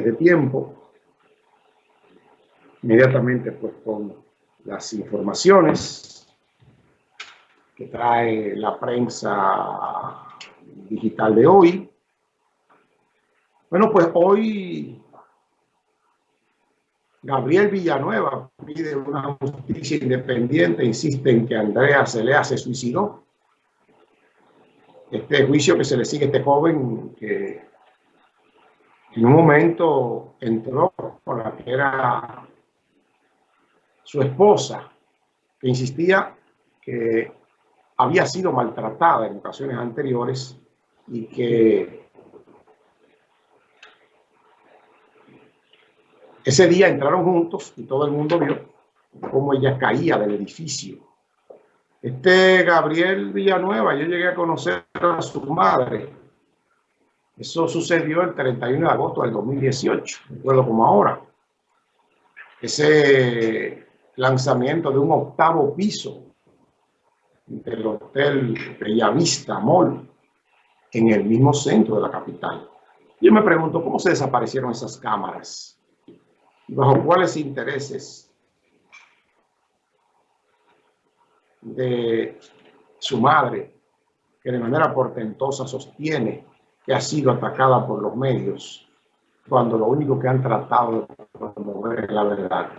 de tiempo, inmediatamente pues con las informaciones que trae la prensa digital de hoy. Bueno, pues hoy Gabriel Villanueva pide una justicia independiente, insiste en que Andrea Celea se suicidó. Este juicio que se le sigue a este joven que en un momento entró con la que era su esposa, que insistía que había sido maltratada en ocasiones anteriores y que ese día entraron juntos y todo el mundo vio cómo ella caía del edificio. Este Gabriel Villanueva, yo llegué a conocer a su madre. Eso sucedió el 31 de agosto del 2018, recuerdo como ahora. Ese lanzamiento de un octavo piso del Hotel Bellavista Mall en el mismo centro de la capital. Yo me pregunto cómo se desaparecieron esas cámaras bajo cuáles intereses de su madre, que de manera portentosa sostiene que ha sido atacada por los medios, cuando lo único que han tratado de promover es la verdad.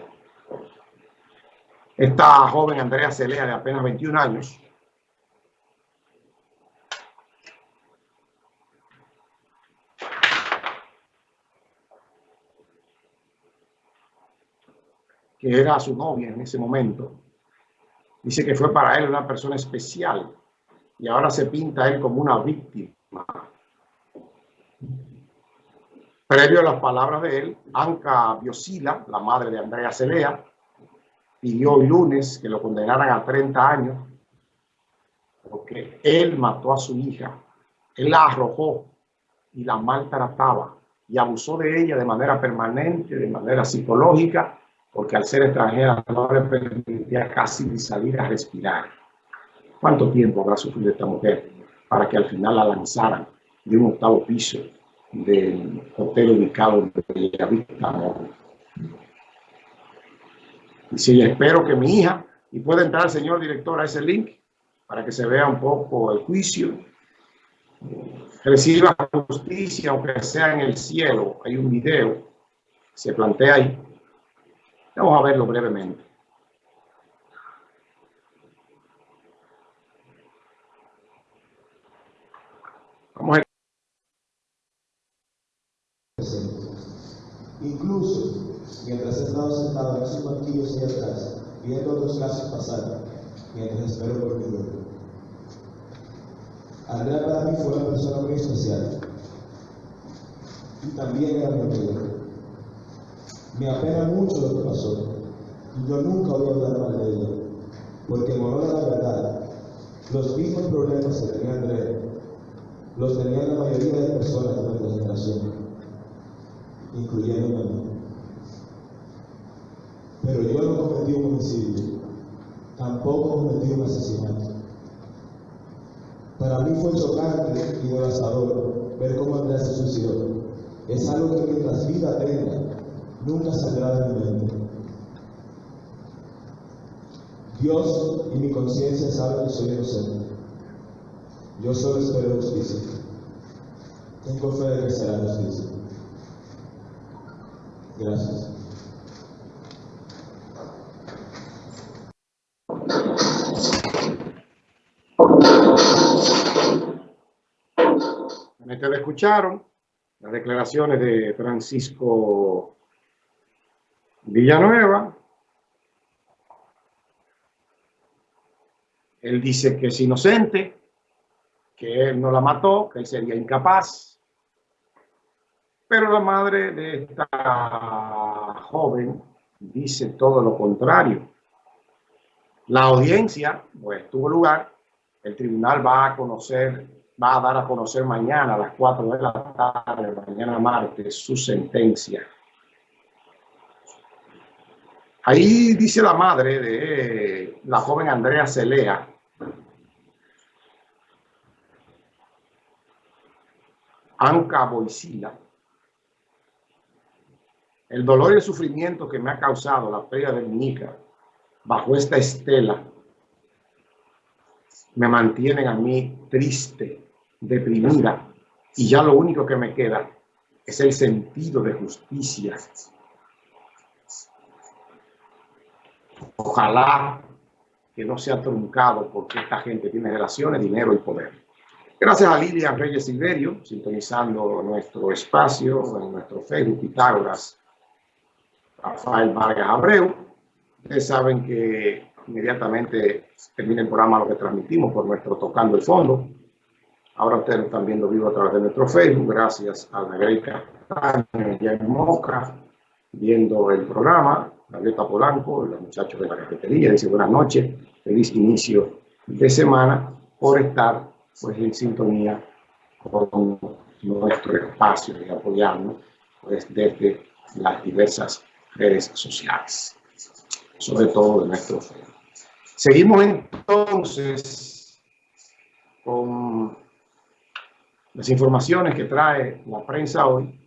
Esta joven Andrea Celea, de apenas 21 años, que era su novia en ese momento, dice que fue para él una persona especial y ahora se pinta él como una víctima. Previo a las palabras de él, Anca Biosila, la madre de Andrea Celea, pidió el lunes que lo condenaran a 30 años porque él mató a su hija, él la arrojó y la maltrataba y abusó de ella de manera permanente, de manera psicológica, porque al ser extranjera no le permitía casi salir a respirar. ¿Cuánto tiempo habrá sufrido esta mujer para que al final la lanzaran de un octavo piso del hotel ubicado en Bellavista? Y espero que mi hija, y pueda entrar señor director a ese link para que se vea un poco el juicio, reciba justicia, aunque sea en el cielo. Hay un video, se plantea ahí. Vamos a verlo brevemente. Vamos a mientras he estado sentado en esos banquillos ahí atrás, viendo otros casos pasar, mientras espero por mi vuelo. Andrea para mí fue una persona muy especial y también era mi amigo. Me apena mucho lo que pasó y yo nunca voy a hablar mal de ella, porque en la verdad, los mismos problemas que tenía Andrea los tenían la mayoría de personas de nuestra generación, incluyendo a mí. Pero yo no tampoco cometí un asesinato. Para mí fue chocante y devastador ver cómo Andrés se suicidó. Es algo que mientras vida tenga, nunca saldrá de mi mente. Dios y mi conciencia saben que soy inocente. Yo solo espero justicia. Tengo fe de que será justicia. Gracias. Ustedes escucharon las declaraciones de Francisco Villanueva. Él dice que es inocente, que él no la mató, que él sería incapaz. Pero la madre de esta joven dice todo lo contrario. La audiencia pues, tuvo lugar, el tribunal va a conocer va a dar a conocer mañana a las 4 de la tarde, mañana martes, su sentencia. Ahí dice la madre de la joven Andrea Celea, Anca Boisila, el dolor y el sufrimiento que me ha causado la pérdida de mi hija bajo esta estela me mantienen a mí triste, deprimida, y ya lo único que me queda es el sentido de justicia. Ojalá que no sea truncado porque esta gente tiene relaciones, dinero y poder. Gracias a Lilian Reyes Silverio, sintonizando nuestro espacio en nuestro Facebook Pitágoras, Rafael Vargas Abreu. Ustedes saben que inmediatamente termina el programa lo que transmitimos por nuestro Tocando el Fondo. Ahora ustedes lo están viendo vivo a través de nuestro Facebook, gracias a la Greca y Moca, viendo el programa, Gaviota Polanco, los muchachos de la cafetería, dice buenas noches, feliz inicio de semana por estar pues en sintonía con nuestro espacio y apoyarnos pues, desde las diversas redes sociales, sobre todo de nuestro Facebook. Seguimos entonces con las informaciones que trae la prensa hoy